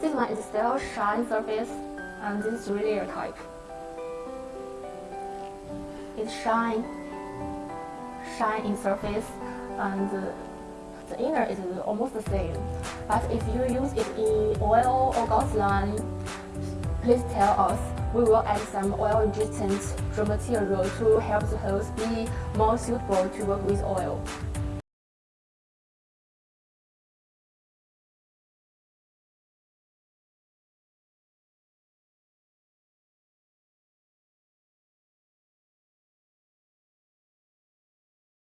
This one is still shine surface and this is really type. It's shine, shine in surface and the inner is almost the same. But if you use it in oil or gasoline, please tell us. We will add some oil-resistant raw material to help the hose be more suitable to work with oil.